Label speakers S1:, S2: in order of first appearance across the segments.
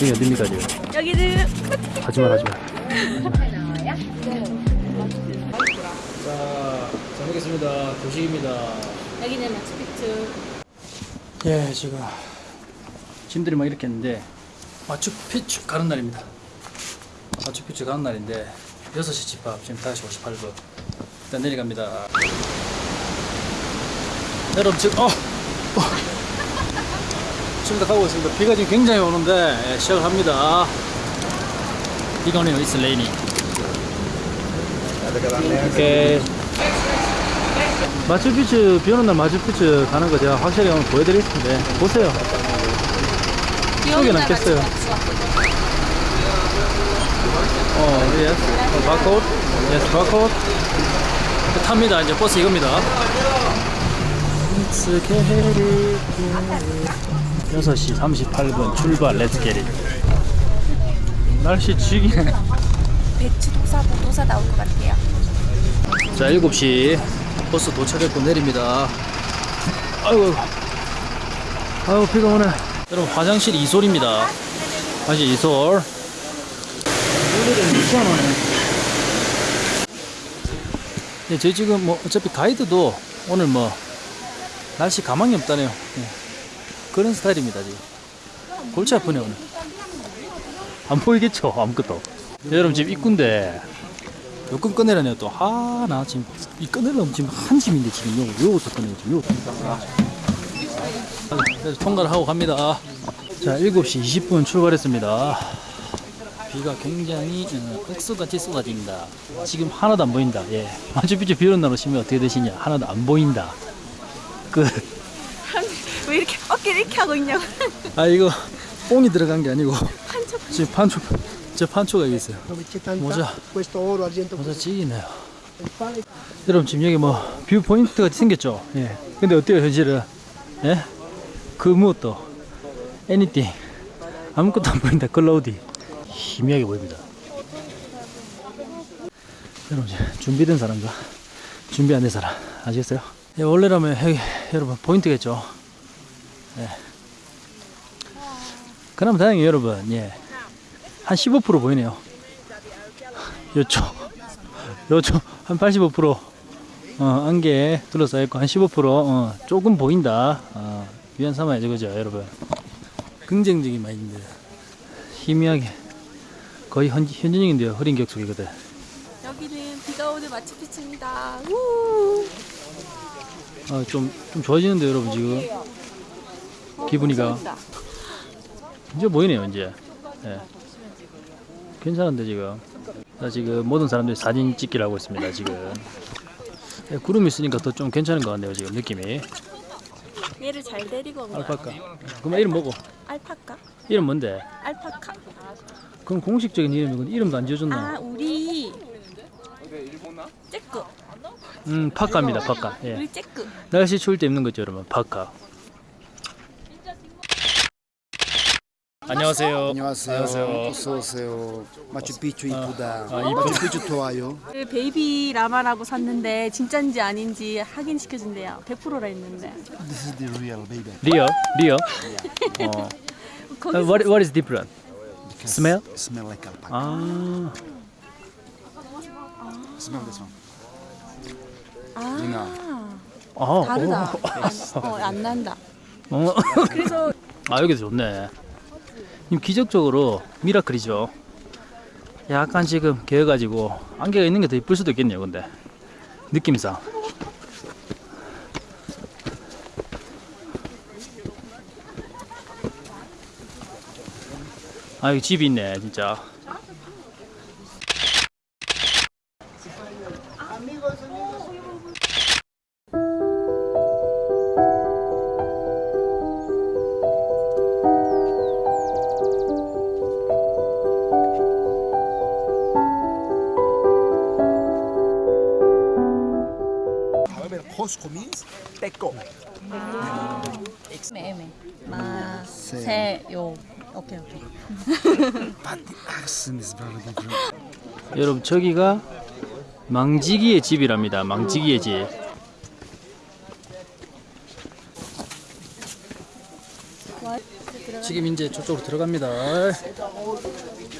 S1: 여기 어딥니까 지금?
S2: 여기는
S1: 하지마 하지마 자, 잘 먹겠습니다. 도식입니다.
S2: 여기는 마추픽추
S1: 예, 지금 짐들이 막 이렇게 했는데 마추픽추 가는 날입니다. 마추픽추 가는 날인데 6시 집합 지금 5시 58분 일단 내려갑니다. 여러분 지금 어, 어. 가고 있습니다. 비가 지금 굉장히 오는데 예, 시작을 합니다. 비가 오네요. It's raining. 오케이. 마추픽추 비 오는 날 마추픽추 가는 거 제가 확실히 오늘 보여드리겠습니다. 보세요. 속에 남겠어요. 어, yes. 어, 바코드. yes, 바코드. 탑니다. 이제 버스 이겁니다. 6시 38분 출발. Let's get it. 날씨 죽이네.
S2: 배추 도사 무도사 나올 것 같아요
S1: 자, 7시 버스 도착했고 내립니다. 아이고, 아이고, 비가 오네. 여러분, 화장실 이솔입니다. 화장실 이솔. 오늘은. 네, 저희 지금 뭐, 어차피 가이드도 오늘 뭐, 날씨 가망이 없다네요. 네. 그런 스타일입니다, 지금. 골치 아프네, 오늘. 안 보이겠죠? 아무것도. 네, 여러분, 지금 입구인데, 여권 꺼내라네요 또. 아, 나 지금 이 꺼내려면 지금 한 짐인데 지금 요, 요거부터 꺼내요 지금 요거부터. 그래서 통과를 하고 갑니다. 자, 7시 20분 출발했습니다. 비가 굉장히 어, 억수같이 쏟아집니다. 지금 하나도 안 보인다. 예. 마추픽추 비 오는 날 오시면 어떻게 되시냐? 하나도 안 보인다. 그,
S2: 왜 이렇게 어깨를 이렇게 하고 있냐고
S1: 아, 이거 뽕이 들어간 게 아니고
S2: 한쪽
S1: 지금 판초, 저 판초가 여기 있어요.
S3: Argento
S1: 모자 찌기네요. 여러분 지금 여기 뭐 view point가 생겼죠. 예. 근데 어때요 현실은? 예? 그 무엇도 anything 아무것도 안 보인다. cloudy 희미하게 보입니다. 여러분 이제 준비된 사람과 준비 안 된 사람 아시겠어요? 예, 원래라면 여기 여러분 포인트겠죠. 예. 그럼 다행히 여러분. 예. 한 15% 보이네요. 요쪽 요쪽 한 85% 어, 안개 둘러싸여 있고 한 15% 어, 조금 보인다. 어, 위안 삼아야죠 그죠 여러분? 긍정적인 마인드. 희미하게. 거의 현, 현진영인데요 흐린 격속이거든
S2: 여기는 비가 오는 마추픽추입니다. 우!
S1: 아, 좀, 좀 좋아지는데 여러분 지금 기분이가. 이제 보이네요 이제 예. 괜찮은데 지금 자, 지금 모든 사람들이 사진 찍기를 하고 있습니다 지금 예, 구름이 있으니까 더 좀 괜찮은 것 같네요 지금 느낌이
S2: 얘를 잘 데리고 온 거야
S1: 알파카 그럼 이름 뭐고?
S2: 알파카?
S1: 이름 뭔데?
S2: 알파카
S1: 그럼 공식적인 이름이건 이름도 안 지어줬나?
S2: 아 우리 째꾸
S1: 음 파카입니다 파카 예.
S2: 우리 째꾸
S1: 날씨 추울 때 입는 거죠 여러분 파카 안녕하세요
S3: 안녕하세요.
S1: 안녕하세요.
S3: 어서 오세요. 마추픽추 이쁘다.
S1: 아, 이쁘다.
S3: 마추픽추 좋아요.
S2: 그 baby 라마라고 샀는데 진짜인지 아닌지 확인시켜준대요 100%라 했는데
S3: This is the real baby.
S1: Real, real 어.
S2: 거기서
S1: Uh, what, what is different?
S3: Because
S1: Smell?
S3: Smell like alpaca.
S1: 아
S3: Smell this one.
S2: 아.
S1: 어,
S2: 다르다
S1: 오.
S2: 어, 안 난다
S1: 어.
S2: 그래서
S1: 아 여기도 좋네 님 기적적으로 미라클이죠. 약간 지금 개어가지고 안개가 있는 게 더 이쁠 수도 있겠네요 근데. 느낌상. 아 여기 집이 있네 진짜
S3: Costco means Teco.
S2: 애매 마세요 오케이 오케이
S3: But the accent is very different.
S1: 여러분 저기가 망지기의 집이랍니다 망지기의 집 지금 이제 저쪽으로 들어갑니다.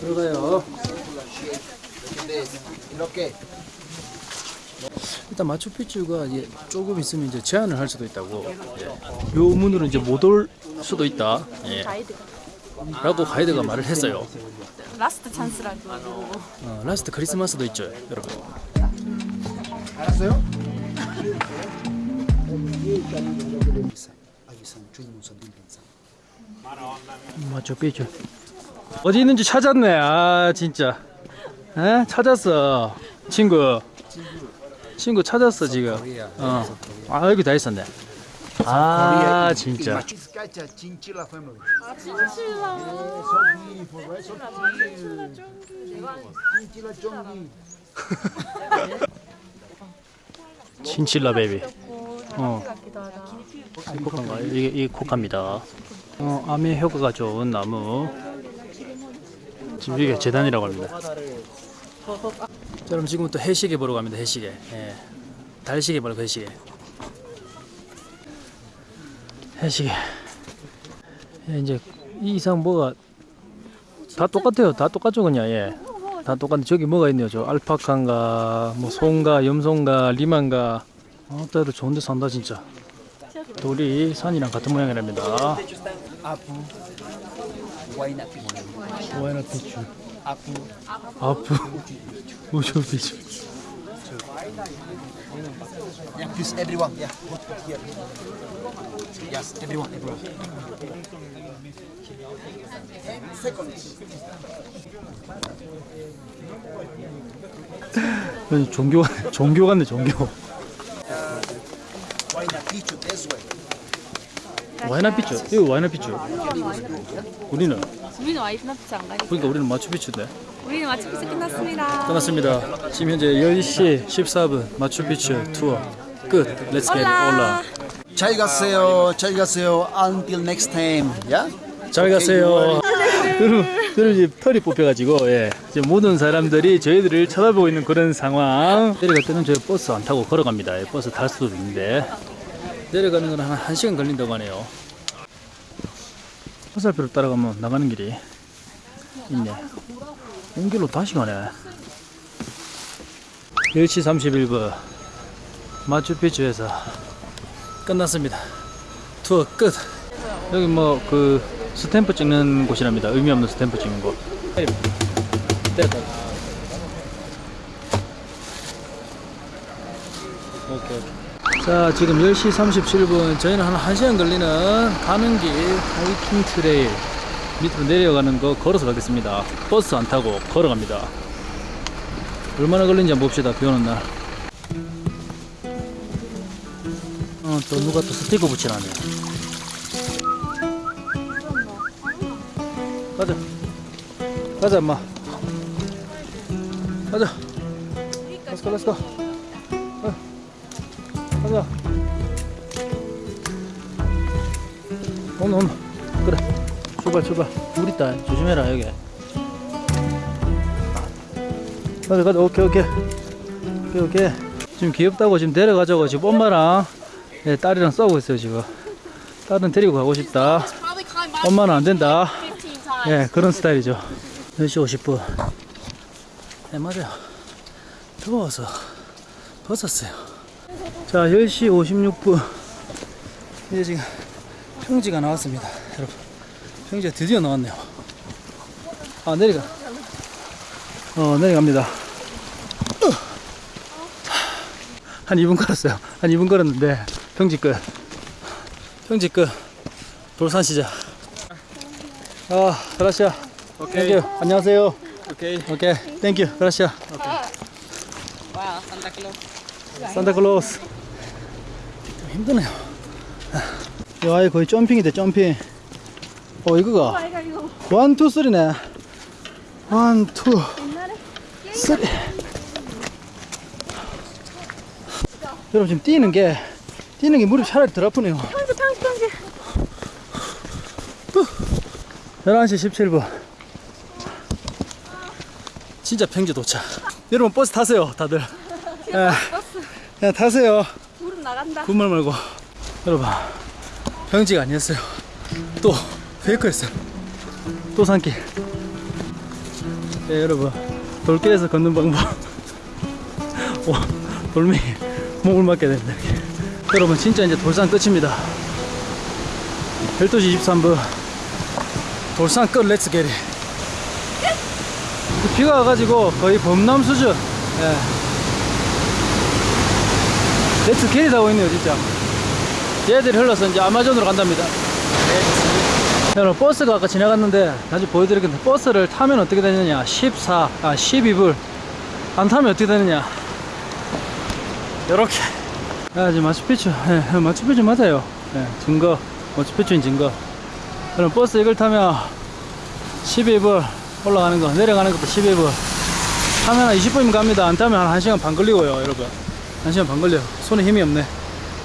S1: 들어가요. 일단 마추픽추가 이제 조금 있으면 이제 제한을 할 수도 있다고. 예. 요 문으로 이제 못 올 수도 있다. 예. 라고 가이드가 말을 했어요.
S2: Last chance라고.
S1: 어, Last Christmas도 있죠, 여러분.
S3: 알았어요?
S1: 마추픽추. 어디 있는지 찾았네. 아 진짜. 에? 찾았어. 친구. 친구 찾았어 지금. 어. 아 여기 다 있었네. 아 진짜.
S3: Chinchilla family.
S1: 친칠라 베이비. 어. 코카인가? 이게 이 코카입니다. 어, 암에 효과가 좋은 나무. 지금 이게 재단이라고 합니다. 자, 그럼 지금부터 해시계 보러 갑니다. 해시계. 예. 달시계 말고 해시계. 해시계. 예, 이제 이 이상 뭐가 다 똑같아요. 다 똑같죠, 그냥. 예. 다 똑같은데 저기 뭐가 있네요. 저 알파카인가, 뭐 소인가, 염소인가, 리만가. 아, 따로 좋은데 산다 진짜. 돌이 산이랑 같은 모양이랍니다. 와이나 피추. 아프. 우주 피추.
S3: Yeah, please, everyone. Yeah. Here. Yes, everyone, everyone.
S1: 여기 종교 종교 같네 종교. 와이나 피추. 이거 와이나 피추. 우리는
S2: 우리는 와이나 피추 안 가니까.
S1: 그러니까 우리는 마추 피추인데.
S2: 우리는 마치 피스 끝났습니다.
S1: 끝났습니다. 지금 현재 10시 14분 마추픽추 투어 끝. Let's get it. Hola.
S3: 잘 가세요. 잘 가세요. Until next time. Yeah?
S1: 잘 가세요. 여러분, 여러분 털이 뽑혀가지고 예, 지금 모든 사람들이 저희들을 쳐다보고 있는 그런 상황. 내려갈 때는 저희 버스 안 타고 걸어갑니다. 예, 버스 탈 수도 있는데 내려가는 건 한 1시간 걸린다고 하네요. 화살표를 따라가면 나가는 길이 있네. 온 길로 다시 가네. 10시 31분 마추픽추에서 끝났습니다. 투어 끝. 여기 뭐 그 스탬프 찍는 곳이랍니다. 의미 없는 스탬프 찍는 곳. 됐다. 오케이, 오케이. 자, 지금 10시 37분. 저희는 한 1시간 걸리는 가는 길 하이킹 trail 밑으로 내려가는 거 걸어서 가겠습니다. 버스 안 타고 걸어갑니다. 얼마나 걸리는지 한번 봅시다. 비 오는 날. 어, 또 누가 또 스티커 붙이라네. 가자. 가자, 엄마. 가자. Go. 어. 가자. 온나, 온나. 그래. 출발, 출발. 물 있다. 조심해라, 여기. 가자, 가자. 오케이, 오케이. 오케이, 오케이. 지금 귀엽다고 지금 데려가자고 지금 엄마랑 예, 딸이랑 싸우고 있어요, 지금. 딸은 데리고 가고 싶다. 엄마는 안 된다. 예, 그런 스타일이죠. 10시 50분. 네, 맞아요. 더워서 벗었어요. 자, 10시 56분. 이제 지금 평지가 나왔습니다. 여러분. 평지가 드디어 나왔네요. 아, 내려가. 어, 내려갑니다. 으. 한 2분 걸었어요. 한 2분 걸었는데, 평지 끝. 평지 끝. 돌산 시작. 아, gracias. 오케이. Thank you. 안녕하세요. 오케이. 오케이. 땡큐. Gracias.
S4: Wow, Santa Claus.
S1: 산타 클로스. 좀 힘드네요. 야, 아이 거의 jumping이돼, jumping. 어, 이거가. one, two, three네. One, two, three. 여러분, 지금 뛰는 게, 뛰는 게 무릎 차라리 덜 아프네요.
S2: 평지 평지 평지.
S1: 11시 17분. 진짜 평지 도착. 여러분, 버스 타세요, 다들. 예. 야, 타세요.
S2: 무릎 나간다.
S1: 군말 말고. 여러분, 평지가 아니었어요. 또, 페이크였어요. 또 산길. 네, 여러분. 돌길에서 걷는 방법. 와, 돌멩이 목을 맞게 됩니다. 여러분, 진짜 이제 돌산 끝입니다. 12시 23분. 돌산 끝, Let's get it. 비가 와가지고 거의 범람 수준. 예. Let's get it 하고 있네요, 진짜. 얘들이 흘러서 이제 아마존으로 간답니다. 여러분 버스가 아까 지나갔는데 다시 보여드리겠는데 버스를 타면 어떻게 되느냐. 14, 아 12불. 안 타면 어떻게 되느냐. 요렇게. 아 지금 마추픽추 예, 마추픽추 맞아요. 예, 증거. 마추픽추인 증거. 그럼 버스 이걸 타면 12불 올라가는 거 내려가는 것도 12불. 타면 한 20분이면 갑니다. 안 타면 한 1시간 반 걸리고요 여러분 1시간 반 걸려요 손에 힘이 없네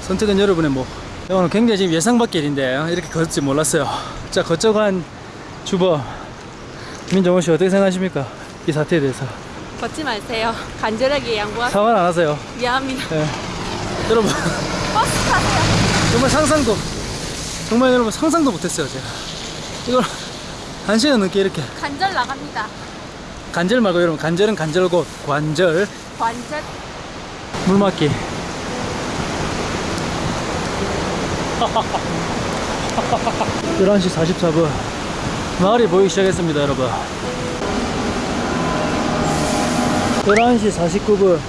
S1: 선택은 여러분의 목 오늘 굉장히 지금 예상 밖의 일인데 이렇게 걷지 몰랐어요. 자, 거쩍한 주범 민정호 씨 어떻게 생각하십니까? 이 사태에 대해서
S2: 걷지 마세요. 간절하게 양보하.
S1: 사과는 안 하세요.
S2: 미안합니다.
S1: 예. 여러분
S2: 버스 타세요.
S1: 정말 상상도 정말 여러분 상상도 못했어요 제가 이걸 한 시간 넘게 이렇게
S2: 간절 나갑니다.
S1: 간절 말고 여러분 간절은 간절고 관절
S2: 관절.
S1: 물 맞기. 11시 44분. 마을이 보이기 시작했습니다 여러분. 11시 49분.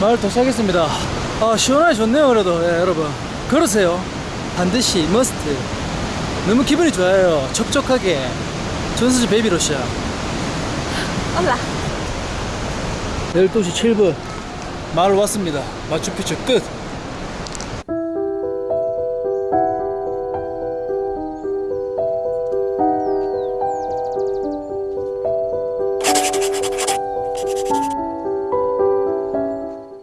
S1: 마을 도착했습니다. 아 시원하게 좋네요 그래도. 예, 여러분. 걸으세요. 반드시 머스트 너무 기분이 좋아요. 촉촉하게. 전수지 베이비로시아
S2: 올라.
S1: 12시 7분. 마을 왔습니다. 마추픽추 끝